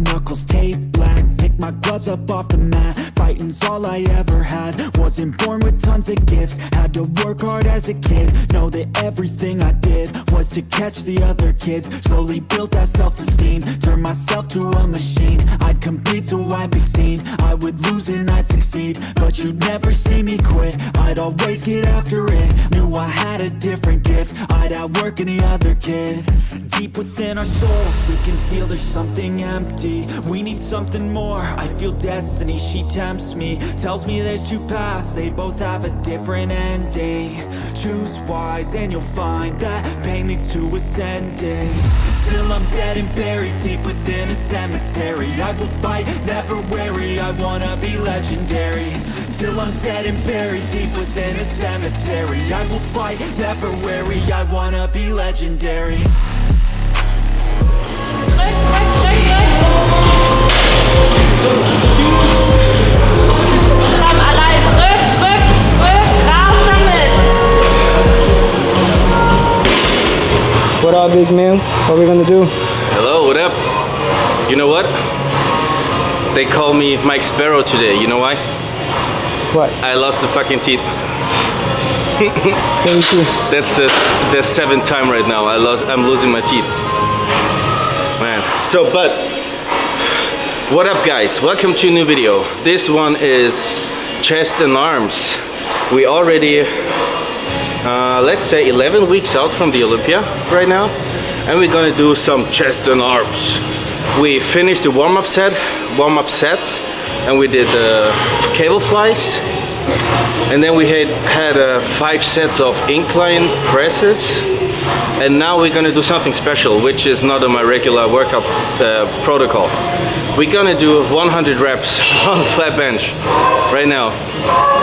knuckles taped black my gloves up off the mat. Fighting's all I ever had. Wasn't born with tons of gifts. Had to work hard as a kid. Know that everything I did Was to catch the other kids. Slowly built that self-esteem. Turned myself to a machine. I'd compete so I'd be seen. I would lose and I'd succeed. But you'd never see me quit. I'd always get after it. Knew I had a different gift. I'd outwork any other kid. Deep within our souls We can feel there's something empty. We need something more I feel destiny, she tempts me Tells me there's two paths. They both have a different ending. Choose wise and you'll find That pain leads to ascending. Till I'm dead and buried deep within a cemetery. I will fight, never weary I wanna be legendary. Till I'm dead and buried deep within a cemetery. I will fight, never weary I wanna be legendary. Komm, allein What up, big man? What are we gonna do? Hello, what up? You know what? They call me Mike Sparrow today. You know why? What? I lost the fucking teeth. Thank you. That's the, the seventh time right now. I lost. I'm losing my teeth. Man. So, but what up, guys? Welcome to a new video. This one is chest and arms. We already, uh, let's say, 11 weeks out from the Olympia right now, and we're gonna do some chest and arms. We finished the warm-up set, warm-up sets, and we did the cable flies, and then we had had uh, five sets of incline presses and now we're gonna do something special which is not on my regular workout uh, protocol. We're gonna do 100 reps on flat bench right now.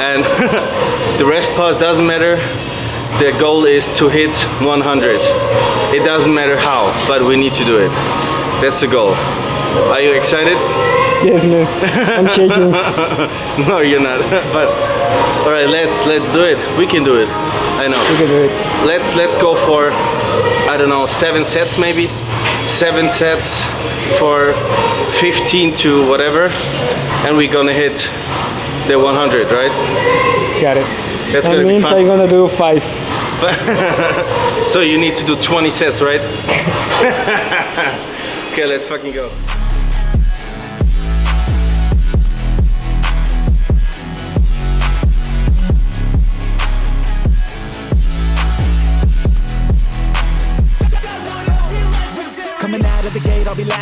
And the rest pause doesn't matter. The goal is to hit 100 it doesn't matter how but we need to do it. That's the goal. Are you excited Yes, man. I'm shaking. no you're not but all right let's let's do it we can do it i know We can do it. let's let's go for i don't know seven sets maybe seven sets for 15 to whatever and we're gonna hit the 100 right Got it. that's That means I'm gonna do five. so you need to do 20 sets right okay let's fucking go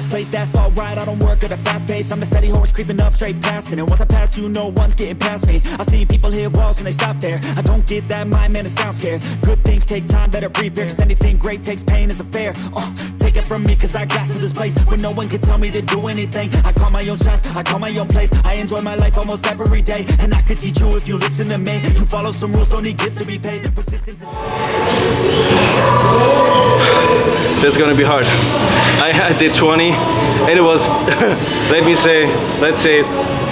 place, that's alright I don't work at a fast pace, I'm a steady horse creeping up straight past it And once I pass you, no one's getting past me. I've seen people hit walls and they stop there. I don't get that mind, man, it sounds scared. Good things take time, better prepare Cause anything great takes pain, it's a fair. Uh, Take it from me, cause I got to this place. Where no one can tell me to do anything I call my own shots, I call my own place. I enjoy my life almost every day And I could teach you if you listen to me. You follow some rules, don't need gifts to be paid. Persistence is... that's gonna be hard. I had did 20 and it was let me say let's say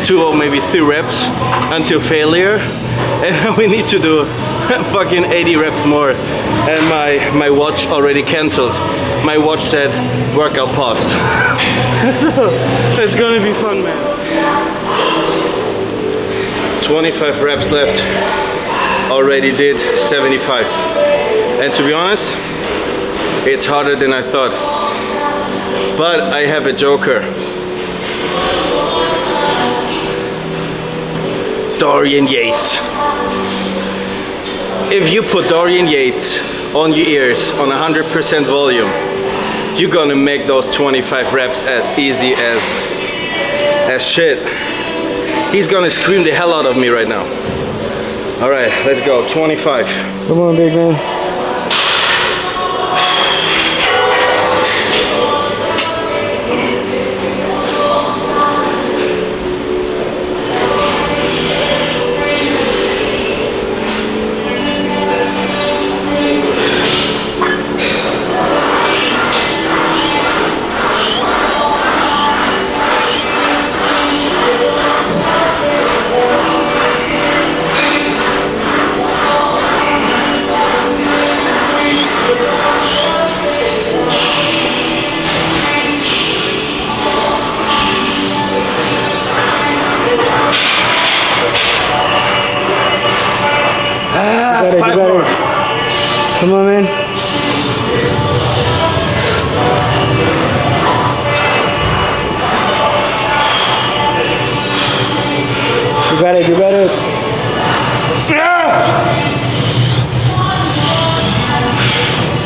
two or maybe three reps until failure. And we need to do fucking 80 reps more. And my my watch already cancelled my watch said workout paused. So it's gonna be fun man. 25 reps left. Already did 75 and to be honest it's harder than I thought. But I have a joker. Dorian Yates. If you put Dorian Yates on your ears on 100% volume, you're gonna make those 25 reps as easy as as shit. He's gonna scream the hell out of me right now. All right, let's go, 25. Come on, big man.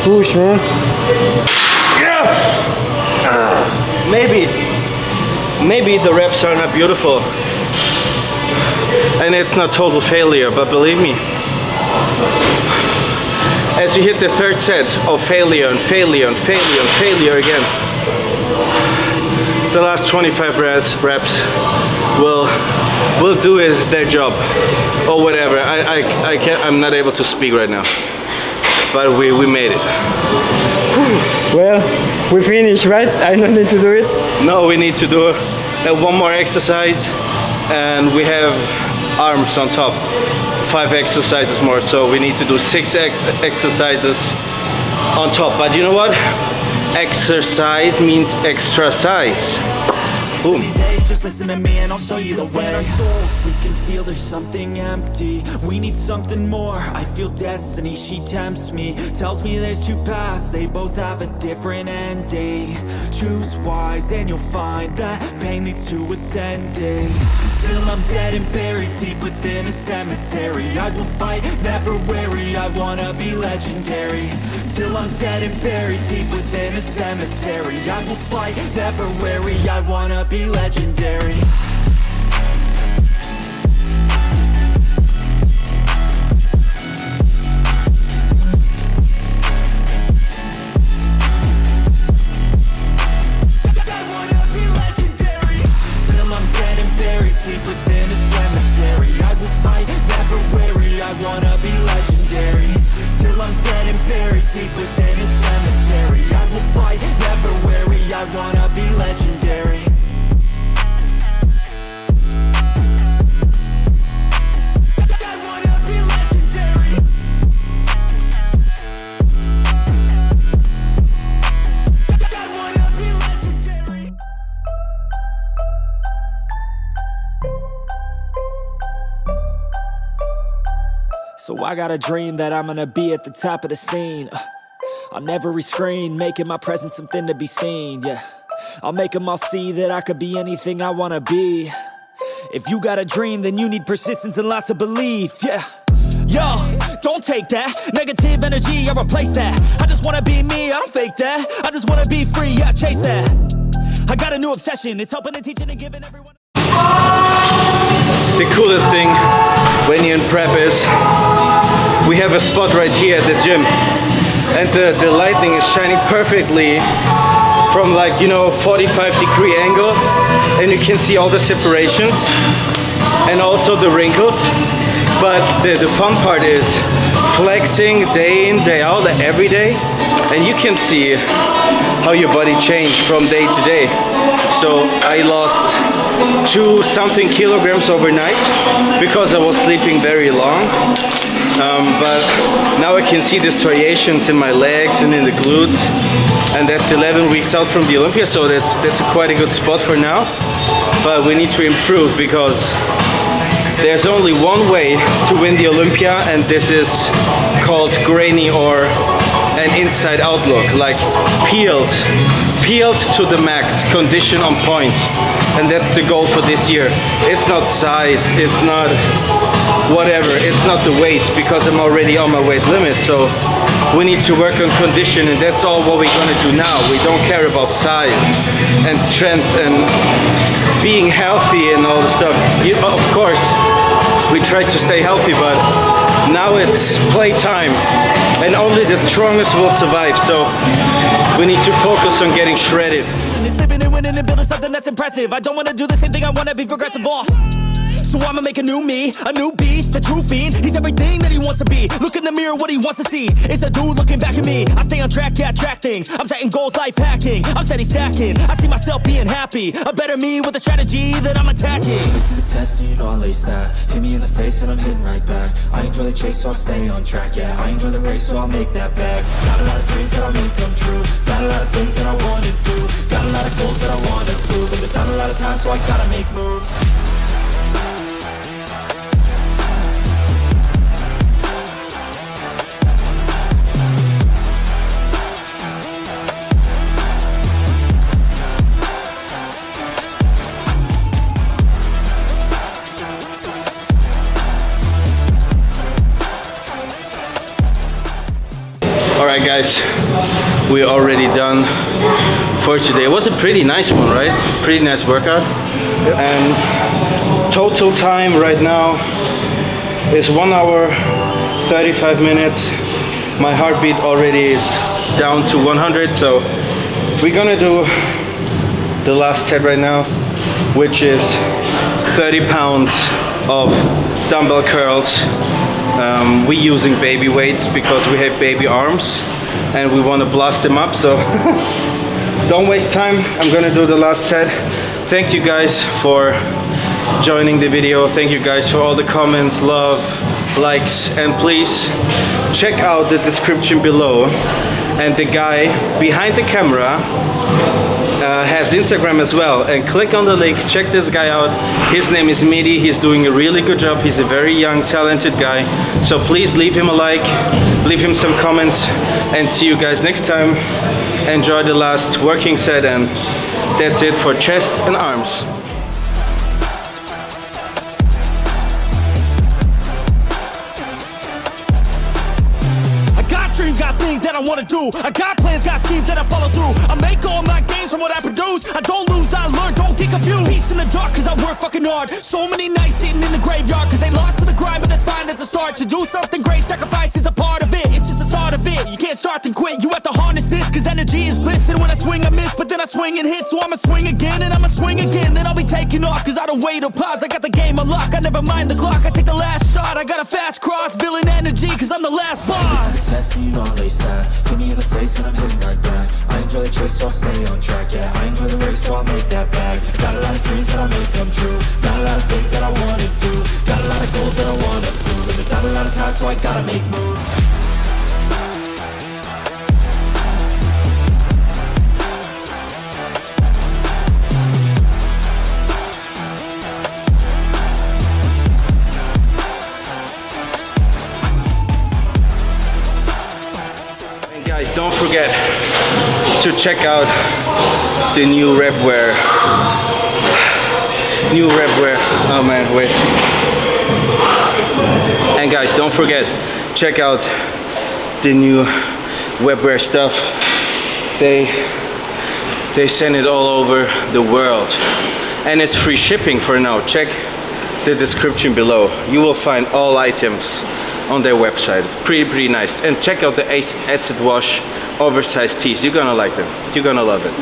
Push, man. Yeah. Uh, maybe, maybe the reps are not beautiful, and it's not total failure. But believe me, as you hit the third set of failure and failure and failure and failure again, the last 25 reps, reps will will do it, their job or whatever. I I, I can't. I'm not able to speak right now, but we we made it. Well, we finished, right? I don't need to do it. No, we need to do uh, one more exercise and we have arms on top. Five exercises more, so we need to do six ex exercises on top. But you know what? Exercise means extra size. Boom. just listen to me and I'll show you the way. Our souls, we can feel there's something empty. We need something more. I feel destiny, she tempts me. Tells me there's two paths, they both have a different ending. Choose wise and you'll find that pain leads to ascending. Till I'm dead and buried deep within a cemetery. I will fight, never weary. I wanna be legendary. Till I'm dead and buried deep within a cemetery. I will fight, never weary. I wanna be legendary. So I got a dream that I'm gonna be at the top of the scene. Uh, On every screen, making my presence something to be seen, yeah. I'll make them all see that I could be anything I wanna be. If you got a dream, then you need persistence and lots of belief, yeah. Yo, don't take that. Negative energy, I replace that. I just wanna be me, I don't fake that. I just wanna be free, yeah, chase that. I got a new obsession, it's helping and teaching and giving everyone The coolest thing when you're in prep is we have a spot right here at the gym. And the, the lighting is shining perfectly from like you know 45 degree angle. And you can see all the separations and also the wrinkles. But the, the fun part is flexing day in day out every day and you can see how your body changed from day to day. So I lost two something kilograms overnight because I was sleeping very long. Um, but now I can see the striations in my legs and in the glutes and that's 11 weeks out from the Olympia so that's that's a quite a good spot for now. But we need to improve because there's only one way to win the Olympia and this is called grainy or an inside outlook, like peeled peeled to the max condition on point. And that's the goal for this year. It's not size it's not whatever it's not the weight because I'm already on my weight limit so we need to work on condition and that's all what we're gonna do now we don't care about size and strength and being healthy and all the stuff You- of course we try to stay healthy but now it's playtime and only the strongest will survive so we need to focus on getting shredded. I don't wanna do the same thing, I wanna be progressive. All. So I'ma make a new me, a new beast, a true fiend. He's everything that he wants to be. Look in the mirror, what he wants to see is a dude looking back at me. I stay on track, yeah, track things. I'm setting goals, life hacking. I'm steady stacking. I see myself being happy. A better me with a strategy that I'm attacking. Put to the test, you know I'll ace that Hit me in the face and I'm hitting right back I enjoy the chase, so I'll stay on track, yeah I enjoy the race, so I'll make that back Got a lot of dreams that I'll make come true Got a lot of things that I wanna do Got a lot of goals that I wanna prove And there's not a lot of time, so I gotta make moves guys we're already done for today. It was a pretty nice one right? Pretty nice workout. And total time right now is one hour 35 minutes. My heartbeat already is down to 100 so we're gonna do the last set right now which is 30 pounds of dumbbell curls um, we using baby weights because we have baby arms and we want to blast them up so don't waste time. I'm gonna do the last set. Thank you guys for joining the video. Thank you guys for all the comments love likes and please check out the description below and the guy behind the camera uh, has Instagram as well. And click on the link check this guy out. His name is Midi. He's doing a really good job. He's a very young talented guy. So please leave him a like leave him some comments and see you guys next time. Enjoy the last working set and that's it for chest and arms wanna do. I got plans, got schemes that I follow through. I make all my gains from what I produce. I don't lose, I learn, don't get confused. Peace in the dark, cause I work fucking hard. So many nights sitting in the graveyard, cause they lost to the grind, but that's fine, that's a start. To do something great, sacrifice is a part of it. It's just start of it. You can't start then quit. You have to harness this, cause energy is bliss. And when I swing, I miss, but then I swing and hit. So I'ma swing again, and I'ma swing again. Then I'll be taking off, cause I don't wait or pause. I got the game unlocked, I never mind the clock. I take the last shot, I got a fast cross. Villain energy, cause I'm the last boss. test and you know I lace that Hit me in the face and I'm hitting right back I enjoy the chase so I'll stay on track, yeah I enjoy the race so I'll make that bag Got a lot of dreams that I'll make come true Got a lot of things that I wanna do Got a lot of goals that I wanna prove And there's not a lot of time so I gotta make moves And guys, don't forget to check out the new Repwear. New Repwear. Oh man, wait. And guys, don't forget, check out the new Repwear stuff. They they send it all over the world. And it's free shipping for now. Check the description below. You will find all items on their website. It's pretty, pretty nice. And check out the Acid Wash oversized tees. You're gonna like them. You're gonna love it.